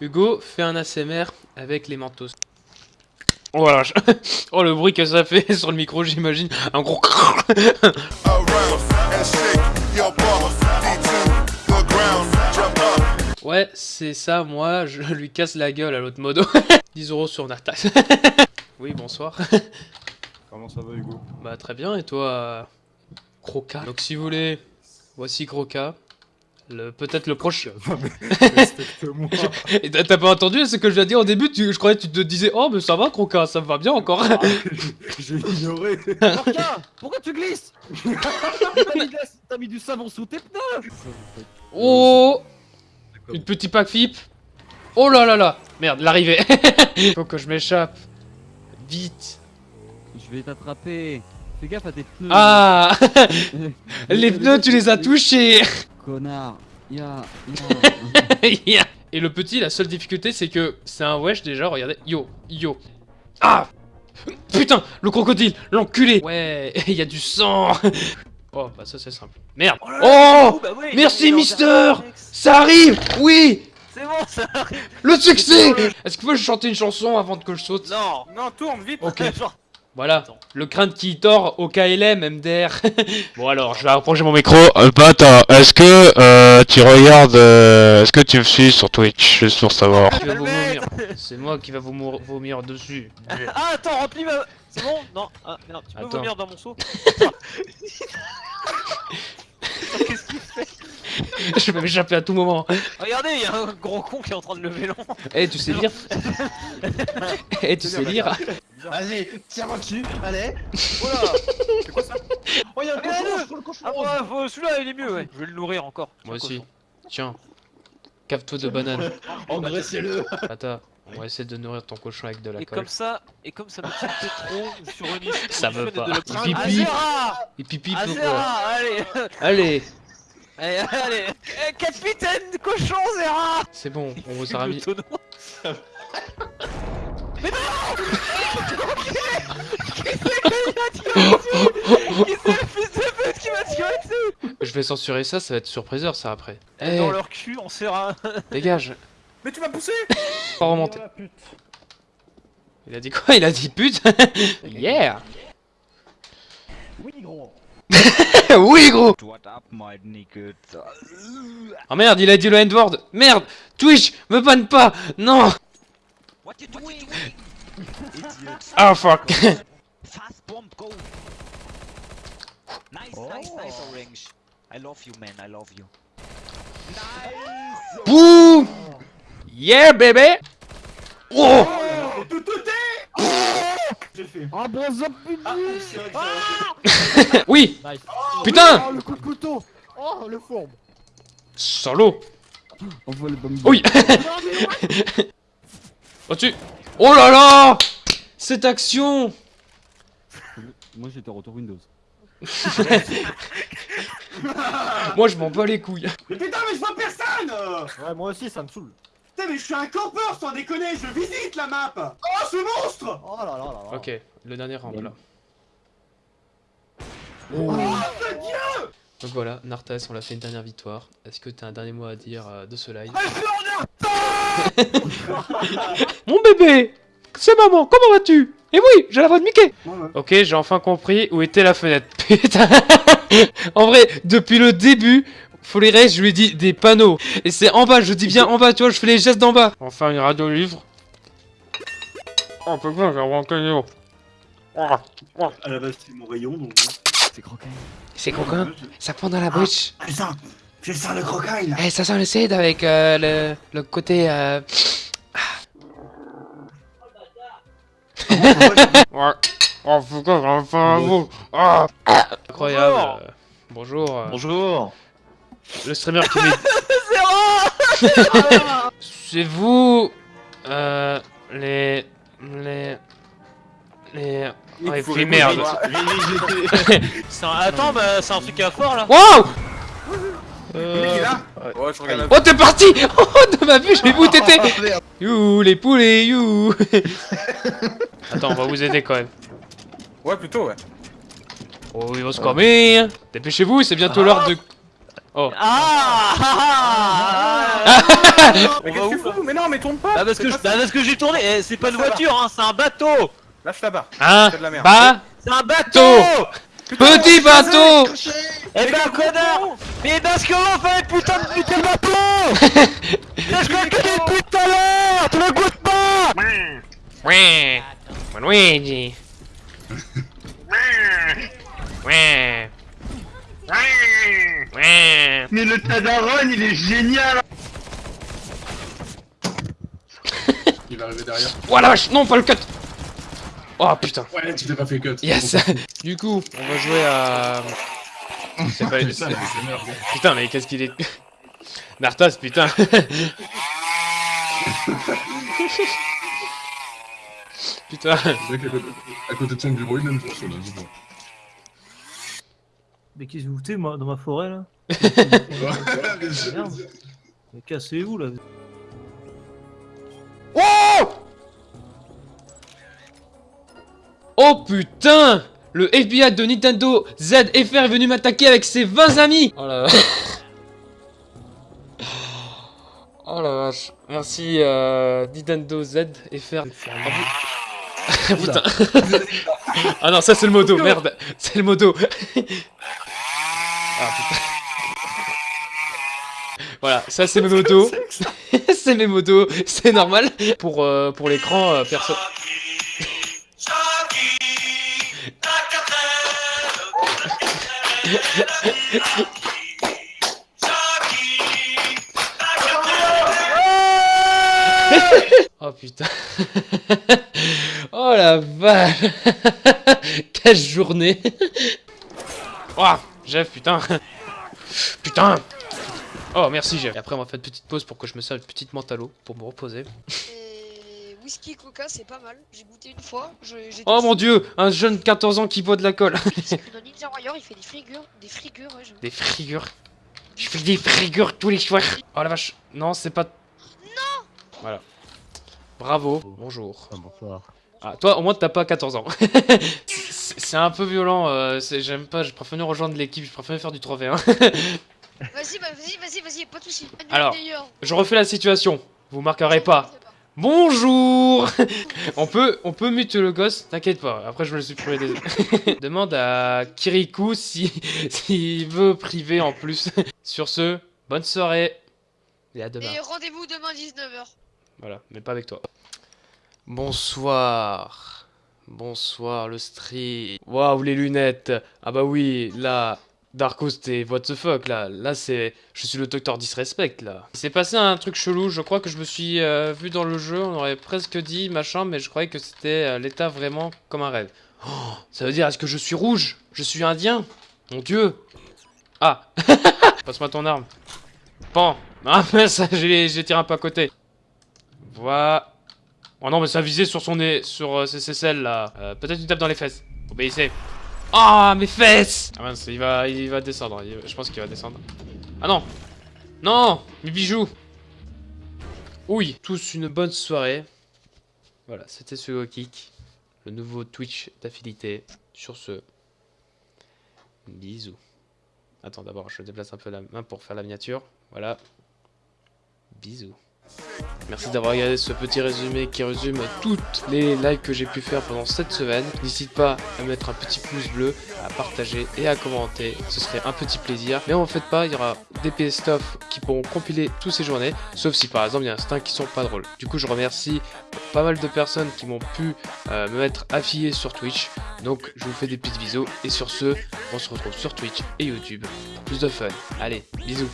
Hugo fait un ASMR avec les mentos. Oh. Oh le bruit que ça fait sur le micro, j'imagine. Un gros. Ouais, c'est ça, moi, je lui casse la gueule à l'autre modo. 10 euros sur Nartas. oui, bonsoir. Comment ça va Hugo? Bah très bien, et toi, Croca? Donc si vous voulez, voici Croca. Le, peut-être le prochain. Respecte-moi. Et t'as pas entendu ce que je viens de dire au début? Tu, Je croyais que tu te disais Oh mais ça va Croca, ça me va bien encore. Ah, J'ai ignoré. Porca Pourquoi tu glisses? T'as mis, la- mis du savon sous tes pneus. Oh! Une petite pack flip Oh là là là! Merde, l'arrivée. Faut que je m'échappe. Vite. Je vais t'attraper. Fais gaffe à tes pneus. Ah! Les pneus tu les as touchés Connard. Ya, Yeah. Et le petit, la seule difficulté c'est que c'est un wesh déjà, regardez. Yo, yo. Ah Putain, le crocodile, l'enculé Ouais, il y a du sang Oh, bah ça c'est simple. Merde Oh bah oui, Merci, Mister. Ça arrive Oui C'est bon, ça arrive. Le succès Est-ce que vous pouvez chanter une chanson avant que je saute? Non, non, tourne vite. Ok. Genre, Voilà, Attends. le crâne qui tord au KLM, MDR. bon alors, je vais approcher mon micro. Euh, attends, est-ce que euh, tu regardes, euh, est-ce que tu me suis sur Twitch, juste pour savoir? C'est moi qui va vous vomir dessus. Ah, attends, remplis ma. C'est bon? Non, ah, merde, tu peux Attends. vomir dans mon seau Qu'est-ce qu'il fait? Je vais m'échapper à tout moment. Regardez, il y a un gros con qui est en train de lever l'an. Eh, tu sais lire? Eh, tu sais lire? Vas-y, tire-moi dessus, allez Oh là C'est quoi ça? Oh y'a un cochon, le Ah, faut- celui-là, il est mieux, ouais. Je vais le nourrir encore. Moi Tiens, aussi. cochon. Tiens. Cave-toi de banane. Engraissez-le Attends, on va essayer de nourrir ton cochon avec de la Et colle. comme ça, et comme ça me tiltait trop sur une issue. Ça veut pas. Il pipi. Et pipi allez Allez Allez, allez Eh, Capitaine de cochon, Zera C'est bon, on vous a remis. Mais non Qui c'est le fils de pute qui m'a tiré dessus Je vais censurer ça, ça va être surpriseur ça après. Eh, Dans leur cul, on sert un... dégage. Mais tu m'as poussé Pas remonter. Il a dit quoi? Il a dit pute? Yeah. Oui gros. Oui gros. What up, my nigga? Oh merde, il a dit le N-word. Merde Twitch Me banne pas. Non What you doing? Idiot. Ah fuck Fast bomb, go! Nice, nice, nice, Orange. I love you, man, I love you. Nice! Boum Yeah bébé Oh Tout tout est fait. Ah bon, zop Ah, putain que c'est- Oui Nice. Putain Oh, le coup de couteau Oh, le fourbe Solo Envoie le bombe. Oui Au-dessus Oh là là Cette action Moi, j'étais en retour Windows. Moi je m'en bats les couilles Mais putain, mais je vois personne. Ouais, moi aussi, ça me saoule. Putain, mais je suis un campeur sans déconner, je visite la map Oh, ce monstre Oh là là là là. Ok, le dernier rampe là. Oh, mon dieu Donc voilà, Nartas, on l'a fait une dernière victoire. Est-ce que t'as un dernier mot à dire euh, de ce live? Mon bébé C'est maman, comment vas-tu? Et oui, j'ai la voix de Mickey Ouais, ouais. Ok, j'ai enfin compris où était la fenêtre. Putain En vrai, depuis le début, Folérès, je lui ai dit des panneaux. Et c'est en bas, je dis bien en bas, tu vois, je fais les gestes d'en bas. Enfin, une radio livre. Oh putain, j'ai un caillou. À la base, c'est mon rayon, donc... C'est croquin. C'est coquin, ça prend dans la bouche. Ah, ça le crocaille, là Eh, ça sent le cède avec euh, le, le côté... Euh... Oh putain, j'ai enfin un mot. Ah. Incroyable. Bonjour. Bonjour. Bonjour Le streamer qui met... C'est vous... Euh... Les... Les... Les... Ouais, puis répondre. merde. Attends, bah c'est un truc à fort là Waouh Là Ouais, je regarde Oh, t'es parti Oh, de ma vue, je l'ai où t'étais. You, les poulets, you. Attends, on va vous aider quand même. Ouais, plutôt, ouais. Oh, il va se calmer Dépêchez-vous, c'est bientôt l'heure de... Oh. Ah, ah, ah, Ah Mais On qu'est-ce que tu fous Mais non, mais tourne pas Ah parce que, bah, parce que j'ai tourné, Eh, c'est pas une voiture, hein, c'est un bateau. Lâche là-bas. Hein? C'est de la merde. Bah? C'est un bateau Petit bateau Eh ben connard Mais dans ce qu'on fait putain de putain de bateau C'est ce qu'on connaît depuis tout à l'heure Tu le goûtes pas Ouais. Luigi. Ouais. Ouais. Mais le Tadaron, il est génial. Il va arriver derrière. Oh la vache Non, pas le cut Oh putain Ouais, tu t'es pas fait cut. Yes Du coup, on va jouer à... C'est pas... Merde. Putain, mais qu'est-ce qu'il est... Nartas, putain Putain à côté de son bureau, il aime pour cela. mais bon. Mais qu'est-ce que vous foutez moi, dans ma forêt là Merde. Mais cassez-vous là. Oh putain Le FBI de Nintendo ZFR est venu m'attaquer avec ses 20 amis Oh la Oh la vache. Merci euh, Nintendo ZFR. Ah, putain. ah non, ça c'est le modo, merde. C'est le modo. ah putain. Voilà, ça c'est mes motos. c'est mes motos, c'est normal. Pour, euh, pour l'écran, euh, perso. Oh putain. oh la vache. Quelle journée. Oh, Jeff, putain. Putain. Oh, merci Jeff. Et après, on va faire une petite pause pour que je me serve une petite l'eau pour me reposer. Et whisky coca c'est pas mal. J'ai goûté une fois. je- j'ai Oh mon dieu, un jeune de 14 ans qui boit de la colle. C'est que dans Ninja Warrior il fait des frigures. Des frigures ouais. j'aime. Des frigures. Je fais des frigures tous les soirs. Oh la vache. Non, c'est pas... Non Voilà. Bravo. Bonjour. bonsoir. Ah, toi, au moins, t'as pas 14 ans. c'est un peu violent. euh, J'aime pas. Je préfère rejoindre l'équipe. Je préfère faire du 3v1. Vas-y bah, vas-y vas-y vas-y pas de soucis. Alors. je refais la situation. Vous marquerez pas. Bonjour On peut, on peut mute le gosse, t'inquiète pas, après je vais le supprimer des... Demande à Kirikou si s'il veut priver en plus. Sur ce, bonne soirée et à demain. Et rendez-vous demain 19h. Voilà, mais pas avec toi. Bonsoir. Bonsoir le stream. Waouh les lunettes. Ah bah oui, là, Darko c'était what the fuck là. Là c'est, je suis le docteur disrespect là. Il s'est passé un truc chelou. Je crois que je me suis euh, vu dans le jeu. On aurait presque dit machin, mais je croyais que c'était euh, l'état vraiment comme un rêve. Oh, ça veut dire est-ce que je suis rouge? Je suis indien? Mon dieu. Ah. Passe-moi ton arme. Pan. Ah mince, j'ai j'ai tiré un peu à côté. Voilà. Oh non, mais ça visait sur son nez, sur euh, ses ses selles là. Peut-être une tape dans les fesses. Obéissez. Ah, mes fesses Ah mince, il va, il va descendre. je pense qu'il va descendre. Ah non Non Mes bijoux Oui, tous une bonne soirée. Voilà, c'était ce Kick, le nouveau Twitch d'affilité. Sur ce, bisous. Attends, d'abord, je déplace un peu la main pour faire la miniature. Voilà. Bisous. Merci d'avoir regardé ce petit résumé qui résume toutes les lives que j'ai pu faire pendant cette semaine. N'hésite pas à mettre un petit pouce bleu, à partager et à commenter. Ce serait un petit plaisir. Mais en fait pas, il y aura des PS stuff qui pourront compiler toutes ces journées. Sauf si par exemple il y a certains qui sont pas drôles. Du coup je remercie pas mal de personnes qui m'ont pu euh, me mettre affilié sur Twitch. Donc je vous fais des petites bisous. Et sur ce, on se retrouve sur Twitch et YouTube. pour Plus de fun. Allez, bisous.